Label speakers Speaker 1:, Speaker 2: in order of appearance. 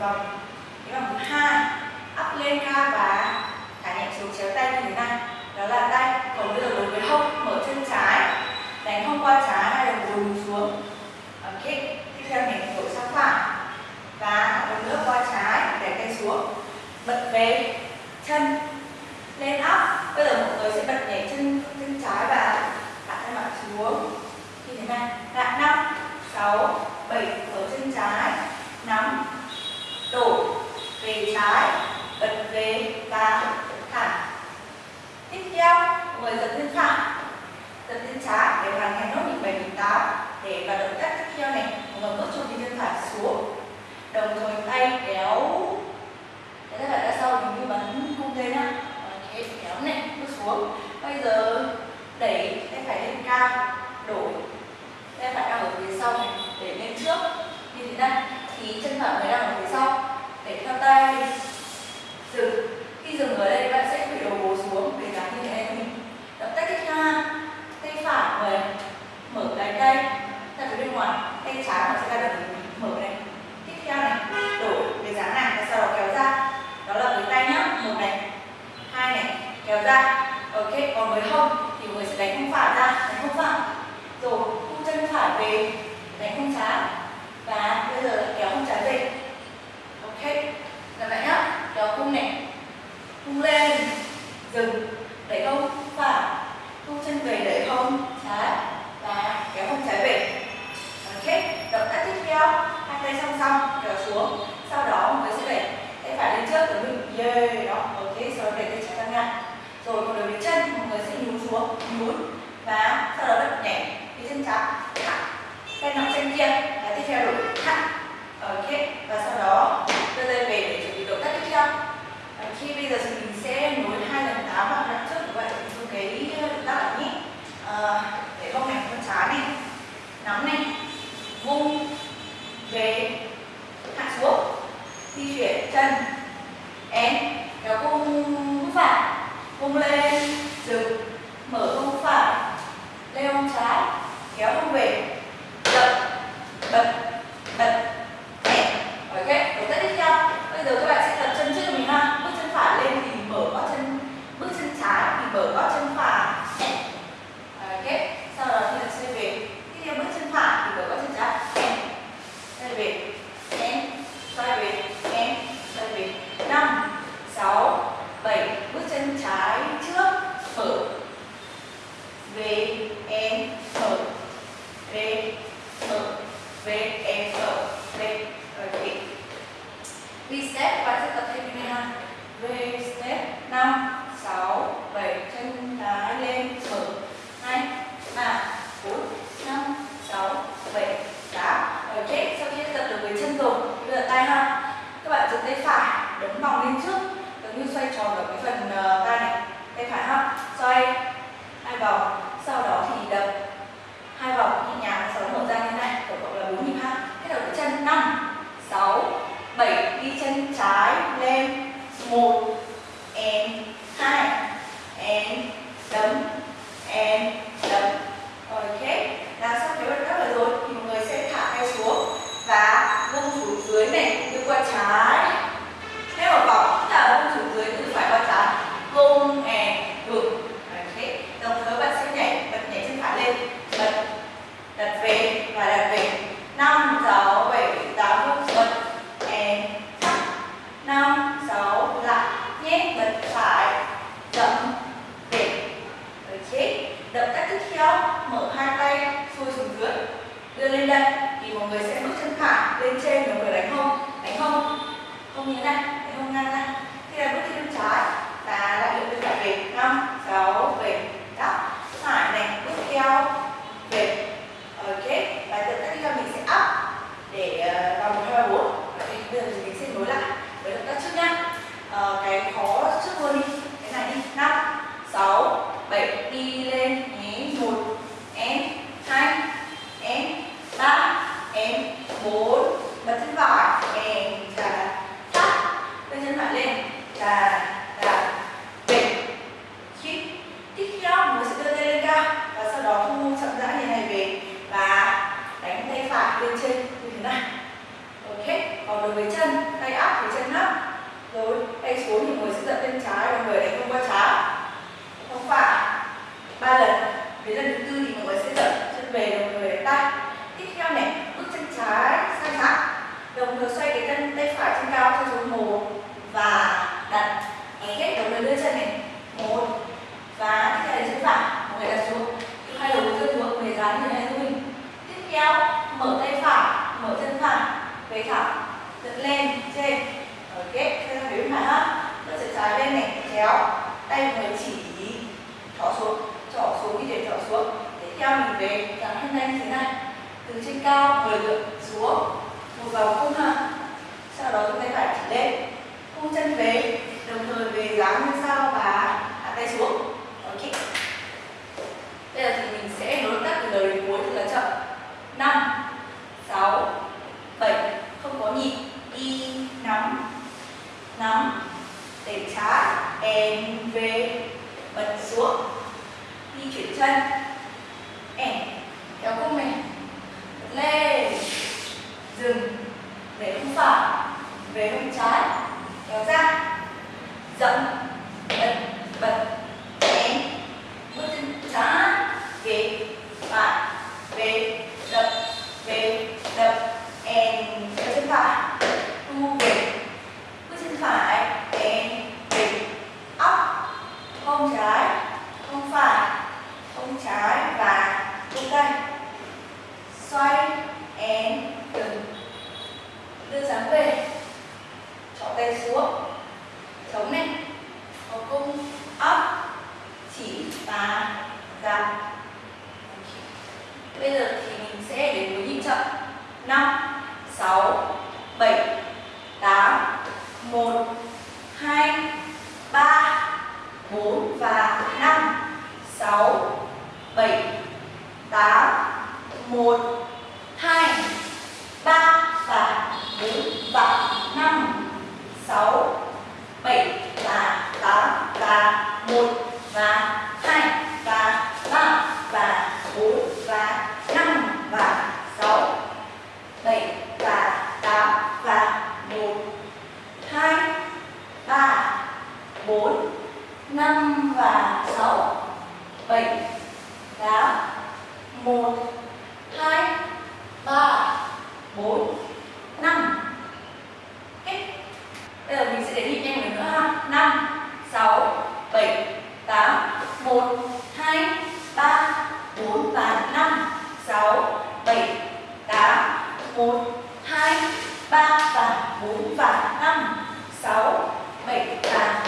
Speaker 1: vòng. Cái vòng thứ hai, up lên cao và thả nhẹ xuống, chéo tay như thế này. Đó là tay còn bây giờ đối với hông mở chân trái, đánh hông qua trái hay là gối xuống ok tiếp theo mình đổi sang phải và một nữa qua trái để tay xuống bật về chân lên up bây giờ mọi người sẽ bật nhảy chân chân trái và hạ tay mặt xuống như thế này lại năm sáu bảy ở chân trái nắm đổi về trái bật về và thả tiếp theo mọi người giật lên phải giật lên trái để hoàn thành nốt nhịp bảy nhịp tám để vào động tác tiếp theo này mọi người bước cho đi chân phải xuống. Đồng thời tay kéo cái tay phải ra sau mình như bắn cung tên nhá kéo này, bước xuống. Bây giờ đẩy tay phải lên cao, đổi. Tay phải đang ở phía sau này, để lên trước. Như thế này, thì chân phải mới đang ở phía sau. Để theo tay, dừng. Khi dừng ở đây bạn sẽ bị đầu gối xuống để dáng như thế này mình tay tác tiếp theo tay phải người mở cái tay ra phía bên ngoài. Tay trái mà sẽ ra được mở này. Tiếp theo này, đổi cái dáng này, và sau đó kéo ra. Đó là với tay nhá một này. Hai này, kéo ra. Ok, còn với hông thì người sẽ đánh không phải ra, đánh không phải. Rồi thu chân phải về, đánh không trái. Và bây giờ kéo không trái về. Ok làm lại nhá, kéo cung này. Cung lên, dừng, đẩy hông phải thu chân về đẩy hông trái và kéo hông trái về. Ok động tác tiếp theo. Hai tay song song, kéo xuống. Sau đó người sẽ đẩy. Tay phải lên trước của mình yeah, đó. Ok, sau đó đẩy tay trái ra ngang. Rồi còn đối với chân mọi người sẽ nhún xuống, nhún. Và sau đó bật nhẹ cái chân trái. Thẳng tay nằm chân kia. Và tiếp theo đổi thẳng ok và sau đó đưa tay về để chuẩn bị động tác tiếp theo và khi bây giờ thì mình sẽ nối hai lần tám vào đoạn trước của bạn dùng cái động tác này nhé à, để không này con trái này nắm này vung về hạ xuống di chuyển chân em kéo cung phải vung lên dừng mở hông phải leo hông trái kéo hông về đập bật bật nhẹ ok động tác tiếp theo bây giờ các bạn sẽ tập chân trước cho mình ha bước chân phải lên thì mở gót chân bước chân trái thì mở gót chân phải nhẹ ok sau đó thì là xoay về tiếp theo bước chân phải thì mở gót chân trái nhẹ xoay về em xoay về em xoay về năm sáu bảy bước chân trái trước mở về em mở về mở về em mở về ok đi step sẽ tập thêm như này ha. Reset. Năm, sáu, bảy. Chân trái lên, mở. Hai, ba, bốn, năm, sáu, bảy. Tám ok. sau khi tập được với chân rồi bây giờ tay ha các bạn dùng tay phải đấm vòng lên trước giống như xoay tròn ở cái phần uh, tay này tay phải ha xoay hai vòng sau đó thì đập hai vòng nhẹ nhàng sau đó mở ra như này tổng cộng là bốn nhịp ha kết hợp với chân năm sáu bảy đi chân trái lên một người sẽ dở chân về đồng người tay. Tiếp theo này, bước chân trái sang trái đồng thời xoay cái chân tay phải trên cao cho xuống một và đặt kết đầu người đưa chân này. Một, và tiếp theo là chân phải người đặt xuống. Hai đầu gối xuống người dán như này mình tiếp theo, mở tay phải, mở chân phải, về thẳng, dựng lên, trên, ở kết, theo hướng phải ha. Bước chân trái lên này kéo tay người chỉ, thỏ xuống, trỏ xuống như thế, trỏ xuống theo mình về dáng thân tay như thế này. Từ trên cao mười lượt xuống, một vòng cung ha sau đó chúng ta phải chỉ lên. Cung chân về, đồng thời về dáng như sau và hạ tay xuống. Ok. Bây giờ thì mình sẽ nối tắt từ đầu đến cuối thật là chậm. Năm, sáu bảy không có nhịp đi nắm nắm để trái em về bật xuống di chuyển chân em kéo cung này lên dừng để hông phải về hông trái. Kéo ra. Dậm bật bật em bước chân trái về phải về đập về đập em kéo chân phải thu về bước chân phải em về ấp hông trái hông phải hông trái và tung tay xoay em dừng đưa dáng về trỏ tay xuống chống này có cung ấp, chỉ và giảm bây giờ thì mình sẽ đến với nhịp chậm. Năm, sáu, bảy, tám, một, hai. và hai, và ba, và bốn, và năm, và sáu, bảy, và tám, và một, hai, ba, bốn, năm, và sáu, bảy 4 và 5, 6, 7, 8, 1, 2, 3 và 4 và 5, 6, 7 và